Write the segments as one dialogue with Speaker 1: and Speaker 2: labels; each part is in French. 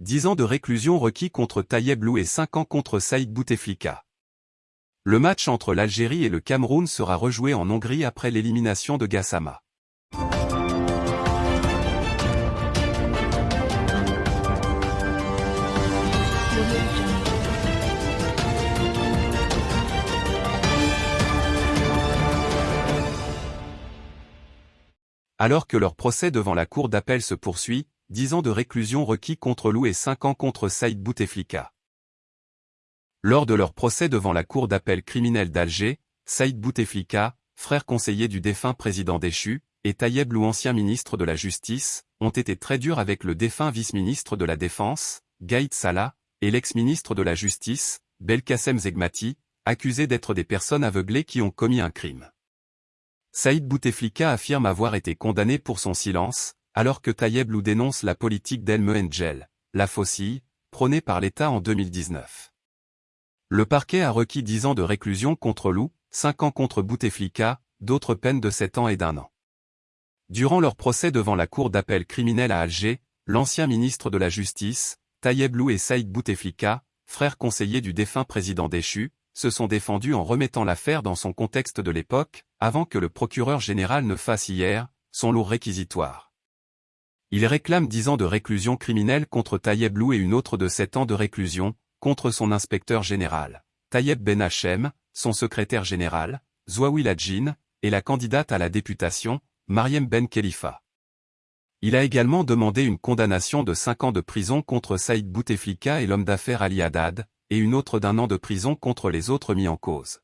Speaker 1: 10 ans de réclusion requis contre Tayeb Lou et 5 ans contre Saïd Bouteflika. Le match entre l'Algérie et le Cameroun sera rejoué en Hongrie après l'élimination de Gassama. Alors que leur procès devant la cour d'appel se poursuit, 10 ans de réclusion requis contre Lou et 5 ans contre Saïd Bouteflika. Lors de leur procès devant la cour d'appel criminelle d'Alger, Saïd Bouteflika, frère conseiller du défunt président déchu, et Tayeb Lou ancien ministre de la Justice, ont été très durs avec le défunt vice-ministre de la Défense, Gaïd Salah, et l'ex-ministre de la Justice, Belkacem Zegmati, accusés d'être des personnes aveuglées qui ont commis un crime. Saïd Bouteflika affirme avoir été condamné pour son silence, alors que Tayeb Lou dénonce la politique d'El Mehengel, la faucille, prônée par l'État en 2019. Le parquet a requis 10 ans de réclusion contre Lou, 5 ans contre Bouteflika, d'autres peines de 7 ans et d'un an. Durant leur procès devant la cour d'appel criminelle à Alger, l'ancien ministre de la Justice, Tayeb Lou et Saïd Bouteflika, frères conseillers du défunt président déchu, se sont défendus en remettant l'affaire dans son contexte de l'époque, avant que le procureur général ne fasse hier, son lourd réquisitoire. Il réclame 10 ans de réclusion criminelle contre Tayeb Lou et une autre de 7 ans de réclusion, contre son inspecteur général, Tayeb Ben Hachem, son secrétaire général, Zouaoui Ladjin, et la candidate à la députation, Mariem Ben Khalifa. Il a également demandé une condamnation de 5 ans de prison contre Saïd Bouteflika et l'homme d'affaires Ali Haddad, et une autre d'un an de prison contre les autres mis en cause.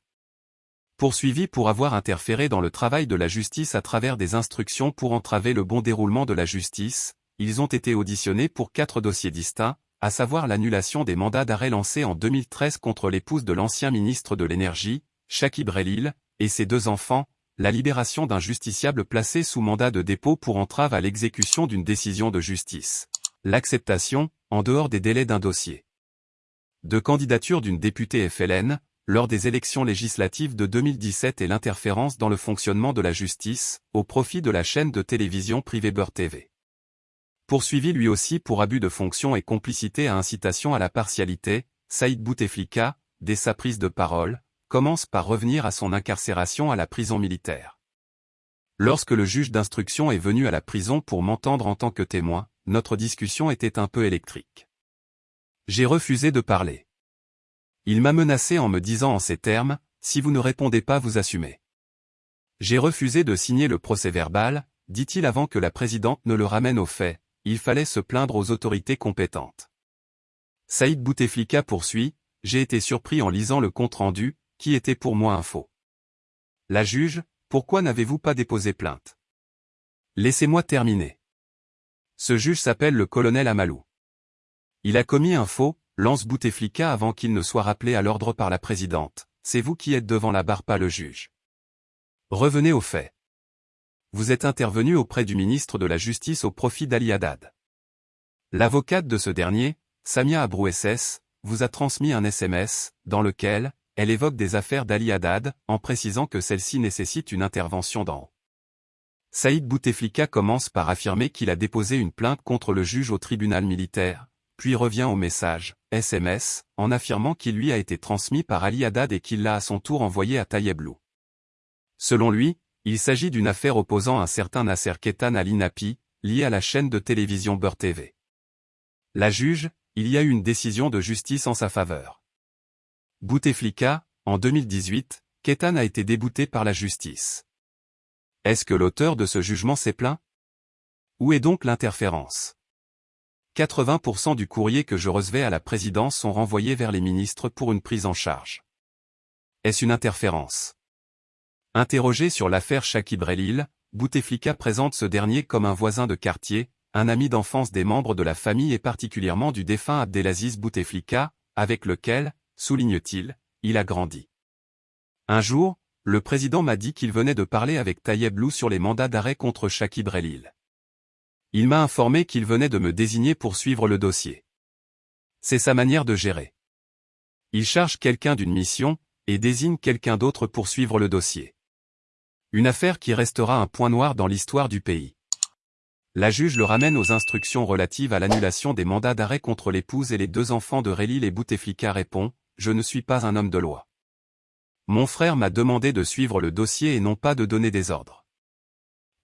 Speaker 1: Poursuivis pour avoir interféré dans le travail de la justice à travers des instructions pour entraver le bon déroulement de la justice, ils ont été auditionnés pour quatre dossiers distincts, à savoir l'annulation des mandats d'arrêt lancés en 2013 contre l'épouse de l'ancien ministre de l'Énergie, Shakib Relil, et ses deux enfants, la libération d'un justiciable placé sous mandat de dépôt pour entrave à l'exécution d'une décision de justice, l'acceptation, en dehors des délais d'un dossier. De candidature d'une députée FLN, lors des élections législatives de 2017 et l'interférence dans le fonctionnement de la justice, au profit de la chaîne de télévision privée Beurre TV. Poursuivi lui aussi pour abus de fonction et complicité à incitation à la partialité, Saïd Bouteflika, dès sa prise de parole, commence par revenir à son incarcération à la prison militaire. Lorsque le juge d'instruction est venu à la prison pour m'entendre en tant que témoin, notre discussion était un peu électrique. J'ai refusé de parler. Il m'a menacé en me disant en ces termes, si vous ne répondez pas vous assumez. J'ai refusé de signer le procès-verbal, dit-il avant que la présidente ne le ramène au fait, il fallait se plaindre aux autorités compétentes. Saïd Bouteflika poursuit, j'ai été surpris en lisant le compte-rendu, qui était pour moi un faux. La juge, pourquoi n'avez-vous pas déposé plainte? Laissez-moi terminer. Ce juge s'appelle le colonel Amalou. Il a commis un faux, lance Bouteflika avant qu'il ne soit rappelé à l'ordre par la présidente. C'est vous qui êtes devant la barre pas le juge. Revenez aux faits. Vous êtes intervenu auprès du ministre de la Justice au profit d'Ali Haddad. L'avocate de ce dernier, Samia Abrouesses, vous a transmis un SMS, dans lequel, elle évoque des affaires d'Ali Haddad, en précisant que celle-ci nécessite une intervention d'en. Saïd Bouteflika commence par affirmer qu'il a déposé une plainte contre le juge au tribunal militaire, puis revient au message, SMS, en affirmant qu'il lui a été transmis par Ali Haddad et qu'il l'a à son tour envoyé à Tayeb Selon lui, il s'agit d'une affaire opposant un certain Nasser Ketan Ali Napi, lié à la chaîne de télévision Beur TV. La juge, il y a eu une décision de justice en sa faveur. Bouteflika, en 2018, Ketan a été débouté par la justice. Est-ce que l'auteur de ce jugement s'est plaint? Où est donc l'interférence? 80% du courrier que je recevais à la présidence sont renvoyés vers les ministres pour une prise en charge. Est-ce une interférence? Interrogé sur l'affaire Shakib Relil, Bouteflika présente ce dernier comme un voisin de quartier, un ami d'enfance des membres de la famille et particulièrement du défunt Abdelaziz Bouteflika, avec lequel, souligne-t-il, il a grandi. Un jour, le président m'a dit qu'il venait de parler avec Tayeb Lou sur les mandats d'arrêt contre Shakib Relil. Il m'a informé qu'il venait de me désigner pour suivre le dossier. C'est sa manière de gérer. Il charge quelqu'un d'une mission, et désigne quelqu'un d'autre pour suivre le dossier. Une affaire qui restera un point noir dans l'histoire du pays. La juge le ramène aux instructions relatives à l'annulation des mandats d'arrêt contre l'épouse et les deux enfants de Rélil et Bouteflika répond « Je ne suis pas un homme de loi. Mon frère m'a demandé de suivre le dossier et non pas de donner des ordres.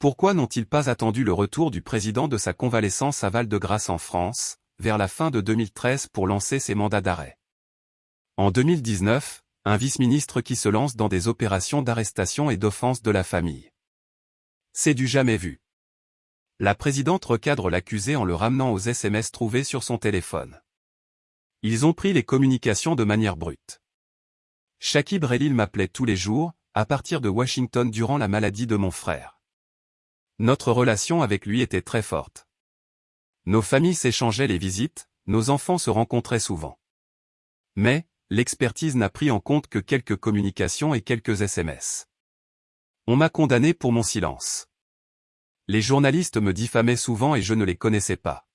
Speaker 1: Pourquoi n'ont-ils pas attendu le retour du président de sa convalescence à Val-de-Grâce en France, vers la fin de 2013 pour lancer ses mandats d'arrêt? En 2019, un vice-ministre qui se lance dans des opérations d'arrestation et d'offense de la famille. C'est du jamais vu. La présidente recadre l'accusé en le ramenant aux SMS trouvés sur son téléphone. Ils ont pris les communications de manière brute. Shakib Relil m'appelait tous les jours, à partir de Washington durant la maladie de mon frère. Notre relation avec lui était très forte. Nos familles s'échangeaient les visites, nos enfants se rencontraient souvent. Mais, l'expertise n'a pris en compte que quelques communications et quelques SMS. On m'a condamné pour mon silence. Les journalistes me diffamaient souvent et je ne les connaissais pas.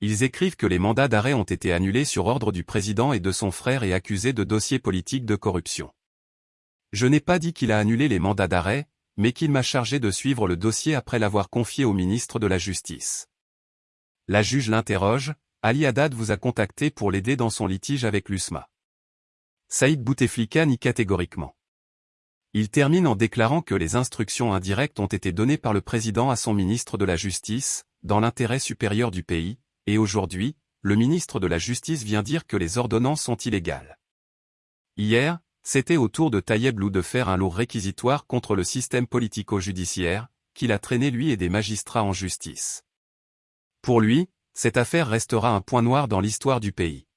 Speaker 1: Ils écrivent que les mandats d'arrêt ont été annulés sur ordre du président et de son frère et accusés de dossiers politiques de corruption. Je n'ai pas dit qu'il a annulé les mandats d'arrêt, mais qu'il m'a chargé de suivre le dossier après l'avoir confié au ministre de la Justice. La juge l'interroge, Ali Haddad vous a contacté pour l'aider dans son litige avec l'USMA. Saïd Bouteflika nie catégoriquement. Il termine en déclarant que les instructions indirectes ont été données par le président à son ministre de la Justice, dans l'intérêt supérieur du pays, et aujourd'hui, le ministre de la Justice vient dire que les ordonnances sont illégales. Hier, c'était au tour de Tayeb Lou de faire un lourd réquisitoire contre le système politico-judiciaire, qu'il a traîné lui et des magistrats en justice. Pour lui, cette affaire restera un point noir dans l'histoire du pays.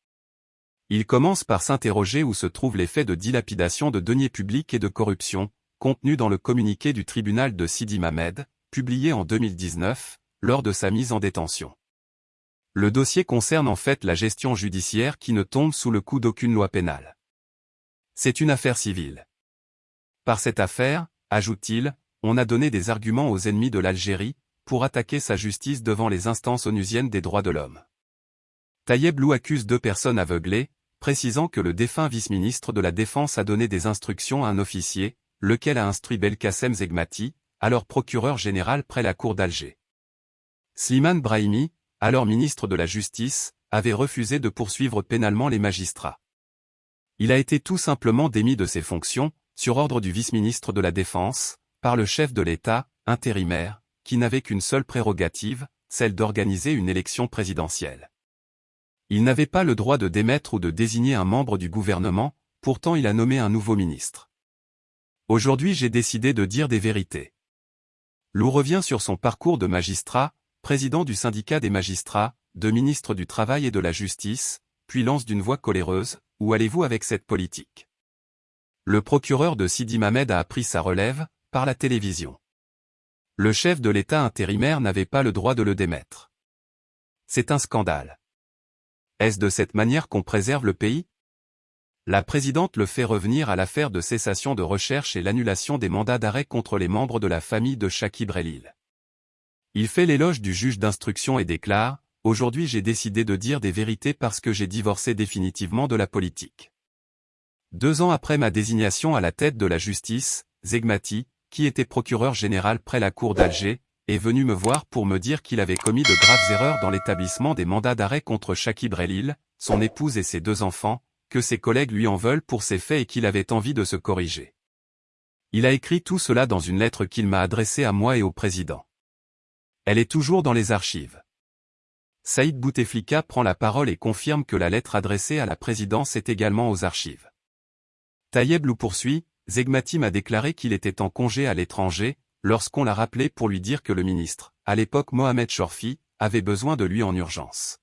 Speaker 1: Il commence par s'interroger où se trouvent les faits de dilapidation de deniers publics et de corruption, contenus dans le communiqué du tribunal de Sidi Mamed, publié en 2019, lors de sa mise en détention. Le dossier concerne en fait la gestion judiciaire qui ne tombe sous le coup d'aucune loi pénale. C'est une affaire civile. Par cette affaire, ajoute-t-il, on a donné des arguments aux ennemis de l'Algérie, pour attaquer sa justice devant les instances onusiennes des droits de l'homme. Tayeb Lou accuse deux personnes aveuglées, précisant que le défunt vice-ministre de la Défense a donné des instructions à un officier, lequel a instruit Belkacem Zegmati, alors procureur général près la cour d'Alger. Slimane Brahimi, alors ministre de la Justice, avait refusé de poursuivre pénalement les magistrats. Il a été tout simplement démis de ses fonctions, sur ordre du vice-ministre de la Défense, par le chef de l'État, intérimaire, qui n'avait qu'une seule prérogative, celle d'organiser une élection présidentielle. Il n'avait pas le droit de démettre ou de désigner un membre du gouvernement, pourtant il a nommé un nouveau ministre. Aujourd'hui j'ai décidé de dire des vérités. Lou revient sur son parcours de magistrat, président du syndicat des magistrats, de ministre du Travail et de la Justice, puis lance d'une voix coléreuse, Où allez-vous avec cette politique? Le procureur de Sidi Mamed a appris sa relève, par la télévision. Le chef de l'État intérimaire n'avait pas le droit de le démettre. C'est un scandale. Est-ce de cette manière qu'on préserve le pays? La présidente le fait revenir à l'affaire de cessation de recherche et l'annulation des mandats d'arrêt contre les membres de la famille de Shakib Relil. Il fait l'éloge du juge d'instruction et déclare « Aujourd'hui j'ai décidé de dire des vérités parce que j'ai divorcé définitivement de la politique. » Deux ans après ma désignation à la tête de la justice, Zegmati, qui était procureur général près la cour d'Alger, est venu me voir pour me dire qu'il avait commis de graves erreurs dans l'établissement des mandats d'arrêt contre Shakib Relil, son épouse et ses deux enfants, que ses collègues lui en veulent pour ces faits et qu'il avait envie de se corriger. Il a écrit tout cela dans une lettre qu'il m'a adressée à moi et au président. Elle est toujours dans les archives. Saïd Bouteflika prend la parole et confirme que la lettre adressée à la présidence est également aux archives. Tayeb Lou poursuit, Zegmati m'a déclaré qu'il était en congé à l'étranger, lorsqu'on l'a rappelé pour lui dire que le ministre, à l'époque Mohamed Chorfi, avait besoin de lui en urgence.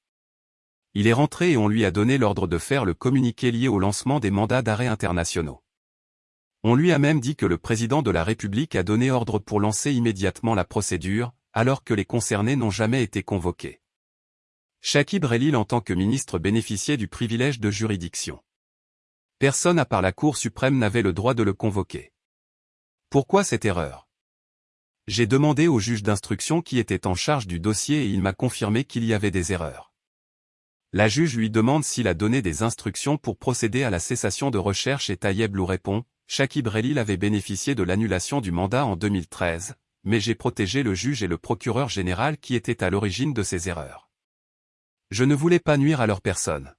Speaker 1: Il est rentré et on lui a donné l'ordre de faire le communiqué lié au lancement des mandats d'arrêt internationaux. On lui a même dit que le président de la République a donné ordre pour lancer immédiatement la procédure, alors que les concernés n'ont jamais été convoqués. Shakib Relil en tant que ministre bénéficiait du privilège de juridiction. Personne à part la Cour suprême n'avait le droit de le convoquer. Pourquoi cette erreur? J'ai demandé au juge d'instruction qui était en charge du dossier et il m'a confirmé qu'il y avait des erreurs. La juge lui demande s'il a donné des instructions pour procéder à la cessation de recherche et Tayeb Lou répond, Shakib Relil avait bénéficié de l'annulation du mandat en 2013, mais j'ai protégé le juge et le procureur général qui étaient à l'origine de ces erreurs. Je ne voulais pas nuire à leur personne.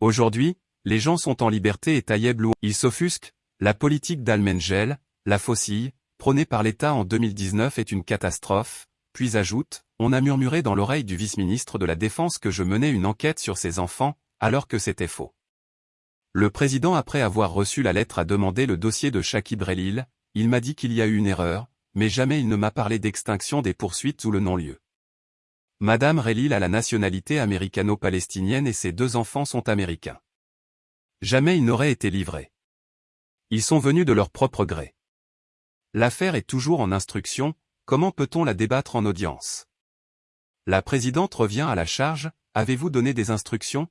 Speaker 1: Aujourd'hui, les gens sont en liberté et Tayeb Lou. Ils s'offusquent, la politique d'Almengel, la faucille, prônée par l'État en 2019 est une catastrophe, puis ajoute, on a murmuré dans l'oreille du vice-ministre de la Défense que je menais une enquête sur ses enfants, alors que c'était faux. Le président après avoir reçu la lettre a demandé le dossier de Shakib Relil, il m'a dit qu'il y a eu une erreur, mais jamais il ne m'a parlé d'extinction des poursuites ou le non-lieu. Madame Relil a la nationalité américano-palestinienne et ses deux enfants sont américains. Jamais ils n'auraient été livrés. Ils sont venus de leur propre gré. L'affaire est toujours en instruction, comment peut-on la débattre en audience? La présidente revient à la charge, avez-vous donné des instructions?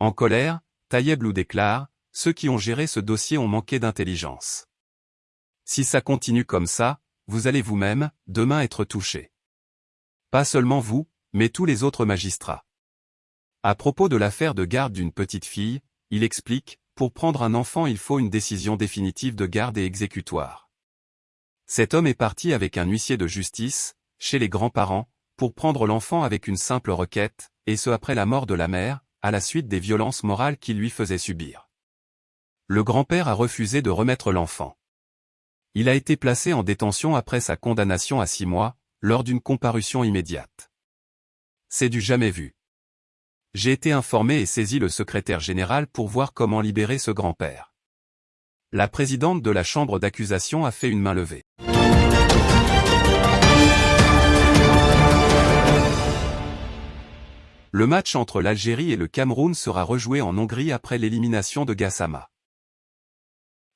Speaker 1: En colère, Tayeblou déclare, ceux qui ont géré ce dossier ont manqué d'intelligence. Si ça continue comme ça, vous allez vous-même, demain être touché. Pas seulement vous, mais tous les autres magistrats. À propos de l'affaire de garde d'une petite fille, il explique, pour prendre un enfant il faut une décision définitive de garde et exécutoire. Cet homme est parti avec un huissier de justice, chez les grands-parents, pour prendre l'enfant avec une simple requête, et ce après la mort de la mère, à la suite des violences morales qu'il lui faisait subir. Le grand-père a refusé de remettre l'enfant. Il a été placé en détention après sa condamnation à six mois, lors d'une comparution immédiate. C'est du jamais vu. J'ai été informé et saisi le secrétaire général pour voir comment libérer ce grand-père. La présidente de la chambre d'accusation a fait une main levée. Le match entre l'Algérie et le Cameroun sera rejoué en Hongrie après l'élimination de Gassama.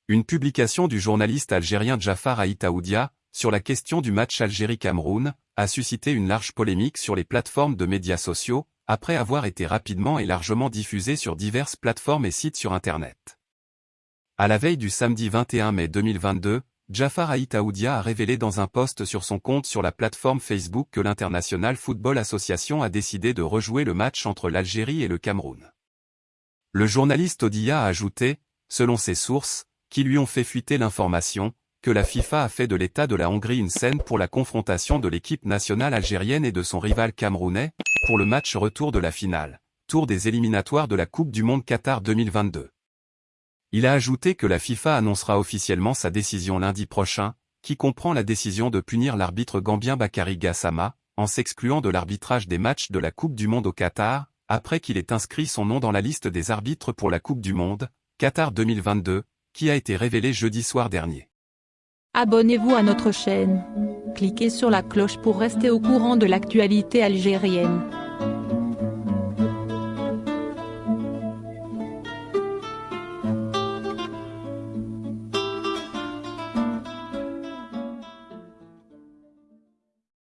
Speaker 1: Une publication du journaliste algérien Jafar Aïtaoudia, sur la question du match Algérie-Cameroun, a suscité une large polémique sur les plateformes de médias sociaux, après avoir été rapidement et largement diffusé sur diverses plateformes et sites sur Internet. À la veille du samedi 21 mai 2022, Jafar Aïtaoudia a révélé dans un post sur son compte sur la plateforme Facebook que l'International Football Association a décidé de rejouer le match entre l'Algérie et le Cameroun. Le journaliste Odia a ajouté, selon ses sources, qui lui ont fait fuiter l'information, que la FIFA a fait de l'état de la Hongrie une scène pour la confrontation de l'équipe nationale algérienne et de son rival camerounais, pour le match retour de la finale, tour des éliminatoires de la Coupe du Monde Qatar 2022. Il a ajouté que la FIFA annoncera officiellement sa décision lundi prochain, qui comprend la décision de punir l'arbitre gambien Bakary Gassama, en s'excluant de l'arbitrage des matchs de la Coupe du Monde au Qatar, après qu'il ait inscrit son nom dans la liste des arbitres pour la Coupe du Monde, Qatar 2022, qui a été révélée jeudi soir dernier.
Speaker 2: Abonnez-vous à notre chaîne. Cliquez sur la cloche pour rester au courant de l'actualité algérienne.